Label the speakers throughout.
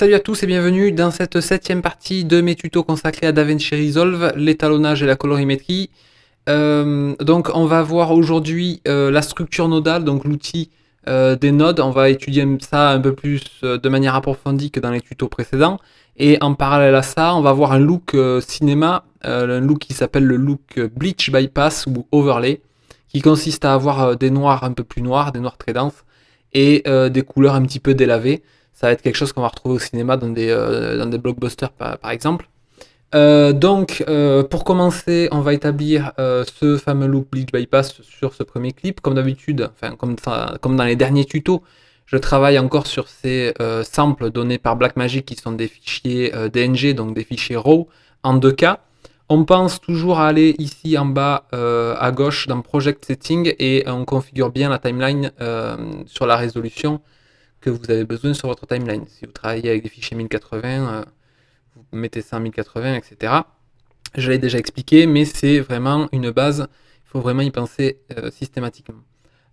Speaker 1: Salut à tous et bienvenue dans cette septième partie de mes tutos consacrés à DaVinci Resolve, l'étalonnage et la colorimétrie. Euh, donc on va voir aujourd'hui euh, la structure nodale, donc l'outil euh, des nodes. On va étudier ça un peu plus de manière approfondie que dans les tutos précédents. Et en parallèle à ça, on va voir un look cinéma, un look qui s'appelle le look Bleach Bypass ou Overlay, qui consiste à avoir des noirs un peu plus noirs, des noirs très denses, et des couleurs un petit peu délavées ça va être quelque chose qu'on va retrouver au cinéma dans des, euh, dans des blockbusters par, exemple. Euh, donc, euh, pour commencer, on va établir ce fameux look Bleach Bypass sur ce premier clip. Comme d'habitude, enfin, comme, comme dans les derniers tutos, je travaille encore sur ces samples donnés par Blackmagic qui sont des fichiers DNG, donc des fichiers RAW en 2K. On pense toujours à aller ici en bas à gauche dans Project Setting et on configure bien la timeline sur la résolution que vous avez besoin sur votre timeline. Si vous travaillez avec des fichiers 1080, euh, vous mettez ça en 1080, etc. Je l'ai déjà expliqué, mais c'est vraiment une base, il faut vraiment y penser euh, systématiquement.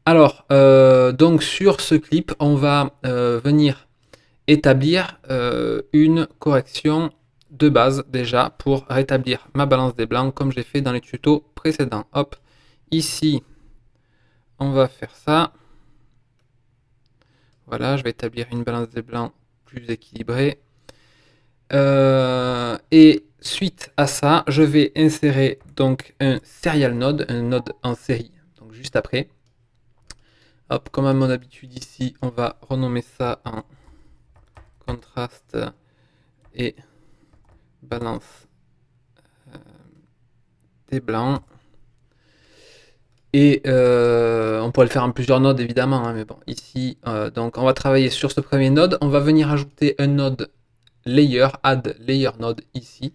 Speaker 1: Alors, euh, donc sur ce clip, on va venir établir une correction de base déjà pour rétablir ma balance des blancs comme j'ai fait dans les tutos précédents. Hop, ici, on va faire ça. Voilà, je vais établir une balance des blancs plus équilibrée. Euh, et suite à ça, je vais insérer donc un serial node, un node en série, donc juste après. Hop, comme à mon habitude ici, on va renommer ça en contraste et balance euh, des blancs. Et euh, on pourrait le faire en plusieurs nodes évidemment, hein, mais bon, ici, euh, donc on va travailler sur ce premier node. On va venir ajouter un node layer, add layer node ici.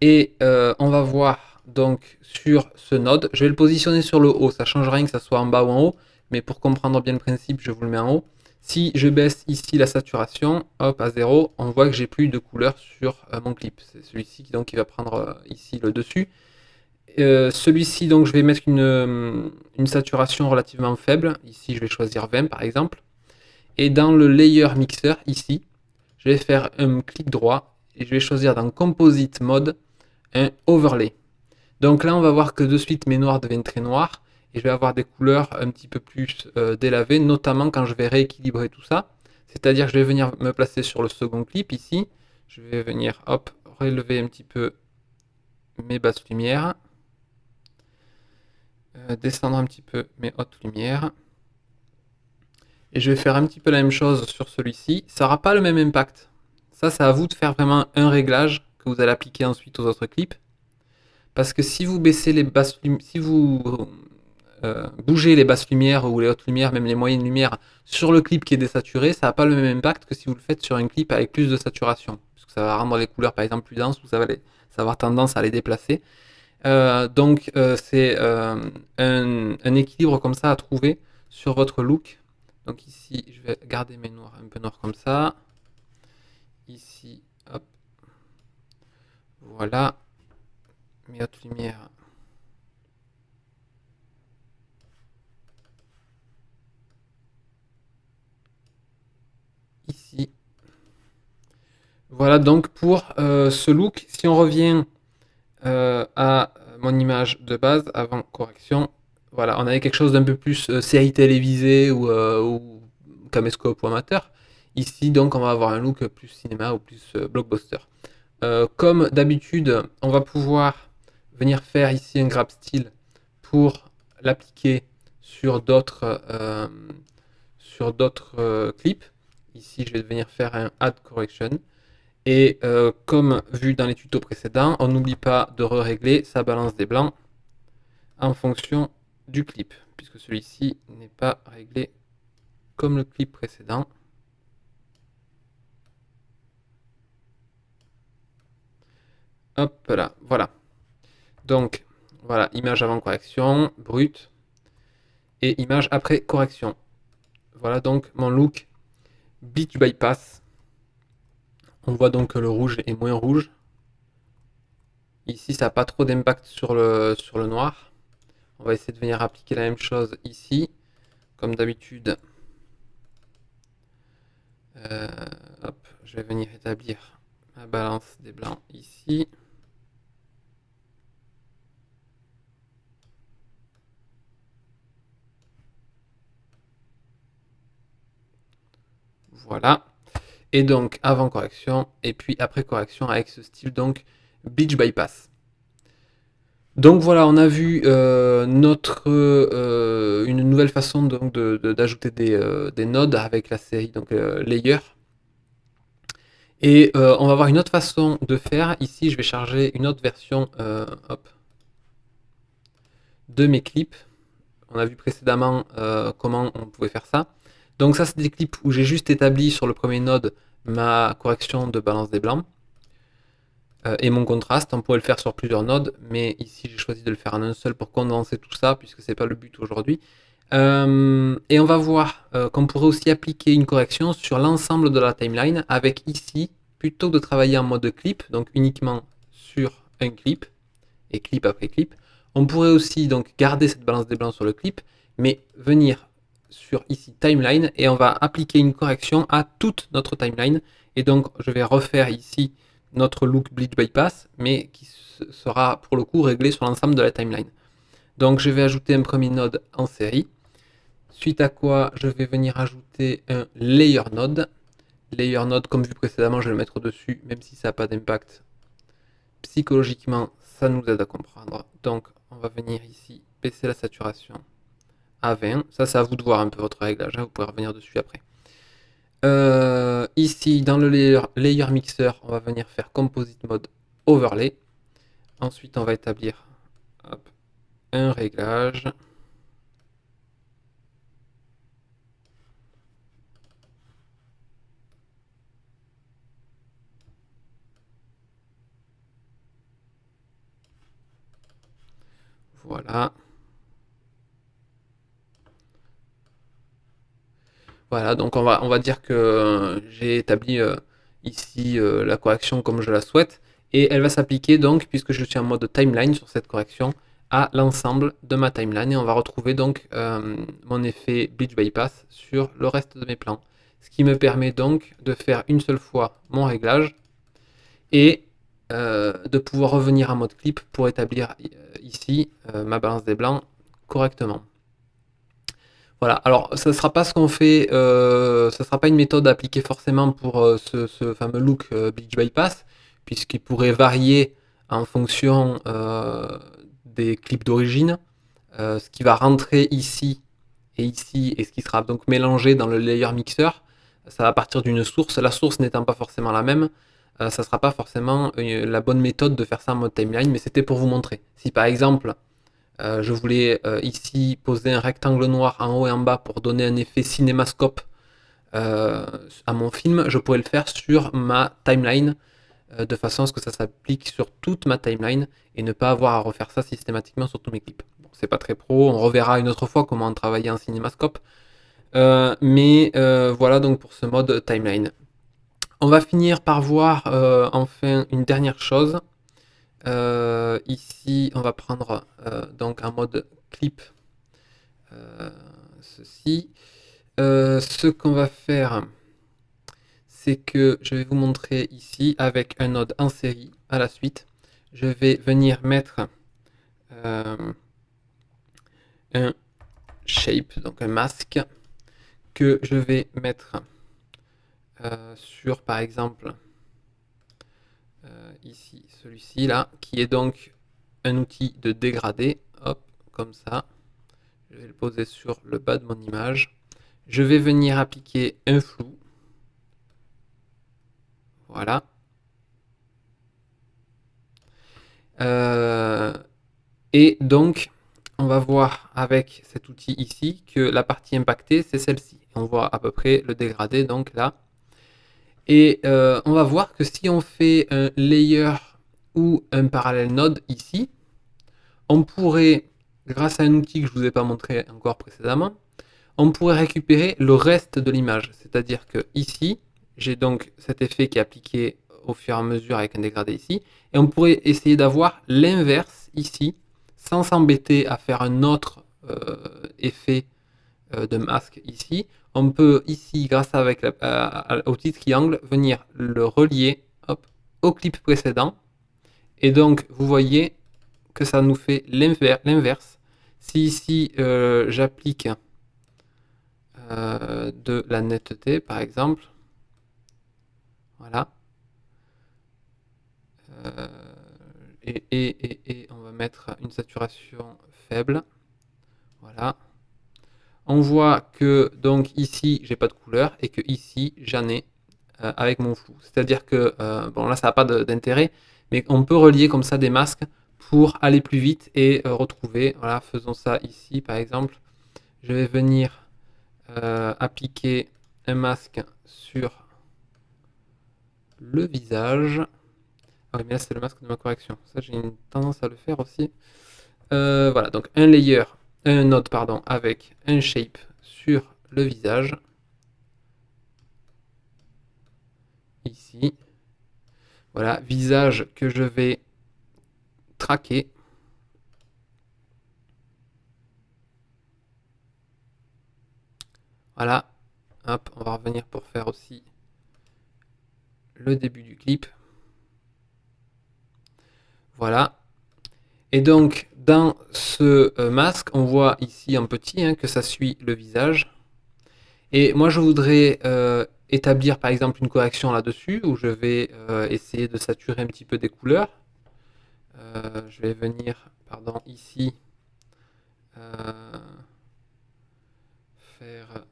Speaker 1: Et euh, on va voir donc sur ce node, je vais le positionner sur le haut, ça ne change rien que ça soit en bas ou en haut, mais pour comprendre bien le principe, je vous le mets en haut. Si je baisse ici la saturation, hop, à 0, on voit que j'ai plus de couleur sur mon clip. C'est celui-ci donc qui va prendre ici le dessus. Euh, celui-ci, donc, je vais mettre euh, une, saturation relativement faible. Ici, je vais choisir 20 par exemple. Et dans le layer mixer, ici, je vais faire un clic droit et je vais choisir dans Composite Mode un overlay. Donc là, on va voir que de suite, mes noirs deviennent très noirs et je vais avoir des couleurs un petit peu plus euh, délavées, notamment quand je vais rééquilibrer tout ça. C'est-à-dire que je vais venir me placer sur le second clip ici. Je vais venir, hop, relever un petit peu mes basses lumières. Euh, descendre un petit peu mes hautes lumières. Et je vais faire un petit peu la même chose sur celui-ci. Ça n'aura pas le même impact. Ça, c'est à vous de faire vraiment un réglage que vous allez appliquer ensuite aux autres clips. Parce que si vous baissez les basses si vous euh, bougez les basses lumières ou les hautes lumières, même les moyennes lumières, sur le clip qui est désaturé, ça n'a pas le même impact que si vous le faites sur un clip avec plus de saturation. Parce que ça va rendre les couleurs par exemple plus denses ou ça va, ça va avoir tendance à les déplacer. Euh, donc euh, c'est euh, un, équilibre comme ça à trouver sur votre look. Donc ici, je vais garder mes noirs un peu noirs comme ça. Ici, hop. Voilà. Mes hautes lumières. Ici. Voilà donc pour ce look. Si on revient à mon image de base avant correction. Voilà, on avait quelque chose d'un peu plus euh, série télévisée ou, euh, ou, caméscope amateur. Ici, donc, on va avoir un look plus cinéma ou plus euh, blockbuster. comme d'habitude, on va pouvoir venir faire ici un grab style pour l'appliquer sur d'autres sur d'autres clips. Ici, je vais venir faire un add correction. Et euh, comme vu dans les tutos précédents, on n'oublie pas de régler sa balance des blancs en fonction du clip, puisque celui-ci n'est pas réglé comme le clip précédent. Hop là, voilà. Donc, voilà, image avant correction, brut, et image après correction. Voilà donc mon look Beach Bypass on voit donc que le rouge est moins rouge. Ici, ça n'a pas trop d'impact sur le, noir. On va essayer de venir appliquer la même chose ici. Comme d'habitude, euh, je vais venir établir ma balance des blancs ici. Voilà. Et donc avant correction et puis après correction avec ce style donc Beach Bypass. Donc voilà, on a vu euh, notre euh, une nouvelle façon d'ajouter des, euh, des, nodes avec la série donc layer. Et on va voir une autre façon de faire. Ici, je vais charger une autre version hop, de mes clips. On a vu précédemment comment on pouvait faire ça. Donc ça, c'est des clips où j'ai juste établi sur le premier node ma correction de balance des blancs. Euh, et mon contraste. On pourrait le faire sur plusieurs nodes, mais ici j'ai choisi de le faire en un seul pour condenser tout ça, puisque c'est pas le but aujourd'hui. Euh, et on va voir euh, qu'on pourrait aussi appliquer une correction sur l'ensemble de la timeline, avec ici, plutôt que de travailler en mode clip, donc uniquement sur un clip, et clip après clip, on pourrait aussi donc garder cette balance des blancs sur le clip, mais venir sur ici timeline, et on va appliquer une correction à toute notre timeline. Et donc je vais refaire ici notre look bleach bypass, mais qui sera pour le coup réglé sur l'ensemble de la timeline. Donc je vais ajouter un premier node en série, suite à quoi je vais venir ajouter un layer node. Layer node, comme vu précédemment, je vais le mettre dessus, même si ça n'a pas d'impact. Psychologiquement, ça nous aide à comprendre. Donc on va venir ici baisser la saturation à 20. Ça, c'est à vous de voir un peu votre réglage, hein. vous pouvez revenir dessus après. Euh, ici, dans le layer, mixer, on va venir faire composite mode overlay. Ensuite, on va établir un réglage. Voilà. Voilà, donc on va, on va dire que euh, j'ai établi euh, ici euh, la correction comme je la souhaite, et elle va s'appliquer donc, puisque je suis en mode timeline sur cette correction, à l'ensemble de ma timeline, et on va retrouver donc mon effet Bleach Bypass sur le reste de mes plans. Ce qui me permet donc de faire une seule fois mon réglage, et de pouvoir revenir en mode clip pour établir ici ma balance des blancs correctement. Voilà, alors ça ne sera pas ce qu'on fait, euh, ça ne sera pas une méthode appliquée forcément pour euh, ce, fameux look euh, Bypass, puisqu'il pourrait varier en fonction des clips d'origine. ce qui va rentrer ici et ici, et ce qui sera donc mélangé dans le layer mixer, ça va partir d'une source. La source n'étant pas forcément la même, ça ne sera pas forcément la bonne méthode de faire ça en mode timeline, mais c'était pour vous montrer. Si par exemple, euh, je voulais euh, ici poser un rectangle noir en haut et en bas pour donner un effet cinémascope euh, à mon film. Je pourrais le faire sur ma timeline de façon à ce que ça s'applique sur toute ma timeline et ne pas avoir à refaire ça systématiquement sur tous mes clips. Bon, c'est pas très pro, on reverra une autre fois comment travailler en cinémascope. mais voilà donc pour ce mode timeline. On va finir par voir enfin une dernière chose. Euh, ici, on va prendre euh, donc un mode clip. Euh, ceci. ce qu'on va faire, c'est que je vais vous montrer ici avec un node en série à la suite. Je vais venir mettre un shape, donc un masque, que je vais mettre sur par exemple euh, ici, celui-ci là, qui est donc un outil de dégradé, hop, comme ça. Je vais le poser sur le bas de mon image. Je vais venir appliquer un flou. Voilà. Euh, et donc, on va voir avec cet outil ici que la partie impactée, c'est celle-ci. On voit à peu près le dégradé, donc là. Et euh, on va voir que si on fait un layer ou un parallèle node ici, on pourrait, grâce à un outil que je ne vous ai pas montré encore précédemment, on pourrait récupérer le reste de l'image. C'est-à-dire que ici, j'ai donc cet effet qui est appliqué au fur et à mesure avec un dégradé ici, et on pourrait essayer d'avoir l'inverse ici, sans s'embêter à faire un autre euh, effet euh, de masque ici. On peut ici, grâce avec au petit triangle, venir le relier au clip précédent. Et donc, vous voyez que ça nous fait l'inverse. Si ici, euh, j'applique euh, de la netteté, par exemple, voilà, euh, et, on va mettre une saturation faible, voilà, on voit que donc ici j'ai pas de couleur et que ici j'en ai avec mon flou. C'est-à-dire que, bon là ça n'a pas d'intérêt, mais on peut relier comme ça des masques pour aller plus vite et euh, retrouver. Voilà, faisons ça ici par exemple. Je vais venir euh, appliquer un masque sur le visage. Ah oui, mais là c'est le masque de ma correction. Ça j'ai une tendance à le faire aussi. Euh, voilà, donc un layer, un node pardon, avec un shape sur le visage. Ici. Voilà, visage que je vais traquer. Voilà. Hop, on va revenir pour faire aussi le début du clip. Voilà. Et donc, dans ce euh, masque, on voit ici en petit hein, que ça suit le visage. Et moi, je voudrais euh, établir par exemple une correction là-dessus où je vais euh, essayer de saturer un petit peu des couleurs. Je vais venir pardon, ici faire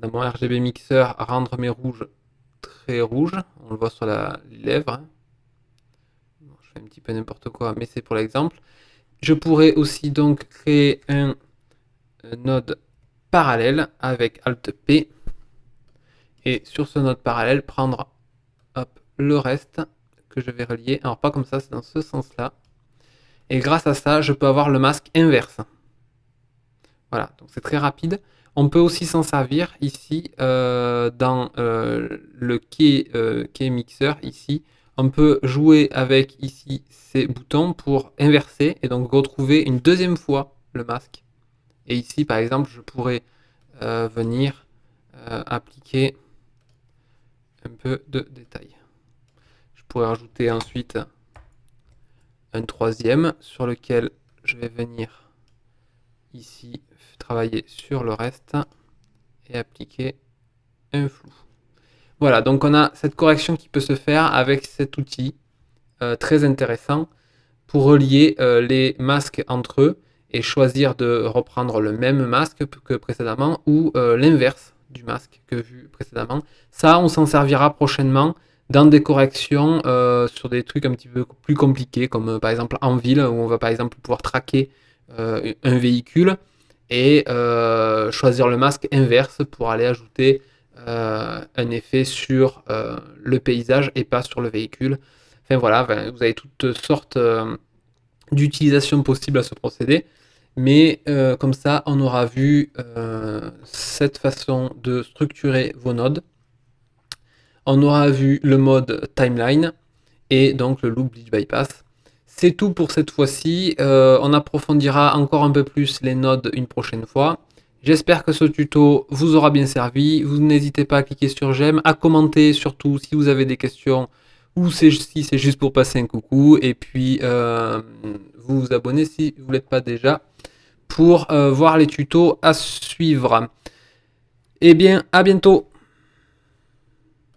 Speaker 1: dans mon RGB mixer rendre mes rouges très rouges. On le voit sur la, les je fais un petit peu n'importe quoi, mais c'est pour l'exemple. Je pourrais aussi donc créer un node parallèle avec Alt P. Et sur ce node parallèle, prendre hop, le reste que je vais relier. Alors pas comme ça, c'est dans ce sens-là. Et grâce à ça, je peux avoir le masque inverse. Voilà, donc c'est très rapide. On peut aussi s'en servir ici euh, dans euh, le key, euh, key mixer ici. On peut jouer avec ici ces boutons pour inverser et donc retrouver une deuxième fois le masque. Et ici, par exemple, je pourrais euh, venir euh, appliquer un peu de détail. Je pourrais rajouter ensuite un troisième sur lequel je vais venir ici travailler sur le reste et appliquer un flou. Voilà, donc on a cette correction qui peut se faire avec cet outil euh, très intéressant pour relier les masques entre eux et choisir de reprendre le même masque que précédemment ou euh, l'inverse du masque que vu précédemment. Ça, on s'en servira prochainement dans des corrections euh, sur des trucs un petit peu plus compliqués, comme euh, par exemple en ville, où on va par exemple pouvoir traquer un véhicule et choisir le masque inverse pour aller ajouter un effet sur le paysage et pas sur le véhicule. Enfin voilà, vous avez toutes sortes d'utilisations possibles à ce procédé. Mais euh, comme ça, on aura vu euh, cette façon de structurer vos nodes. On aura vu le mode timeline et donc le loop bleach bypass. C'est tout pour cette fois-ci. Euh, on approfondira encore un peu plus les nodes une prochaine fois. J'espère que ce tuto vous aura bien servi. Vous n'hésitez pas à cliquer sur j'aime, à commenter surtout si vous avez des questions ou si c'est juste pour passer un coucou. Et puis vous vous abonnez si vous ne l'êtes pas déjà pour euh, voir les tutos à suivre. Eh bien, à bientôt